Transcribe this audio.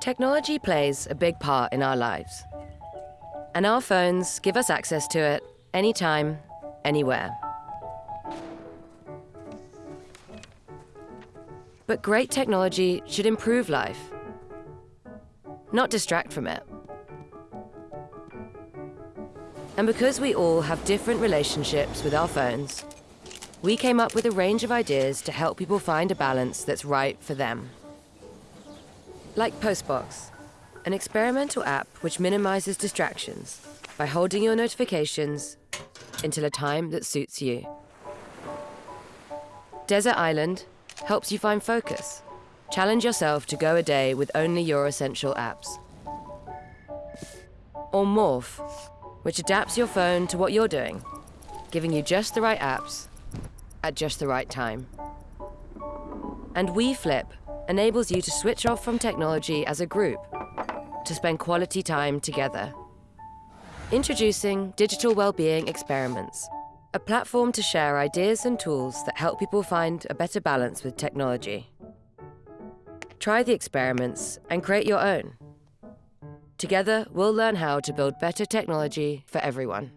Technology plays a big part in our lives. And our phones give us access to it anytime, anywhere. But great technology should improve life, not distract from it. And because we all have different relationships with our phones, we came up with a range of ideas to help people find a balance that's right for them. Like Postbox, an experimental app which minimizes distractions by holding your notifications until a time that suits you. Desert Island helps you find focus. Challenge yourself to go a day with only your essential apps. Or Morph, which adapts your phone to what you're doing, giving you just the right apps at just the right time. And We Flip enables you to switch off from technology as a group to spend quality time together. Introducing Digital Wellbeing Experiments, a platform to share ideas and tools that help people find a better balance with technology. Try the experiments and create your own. Together, we'll learn how to build better technology for everyone.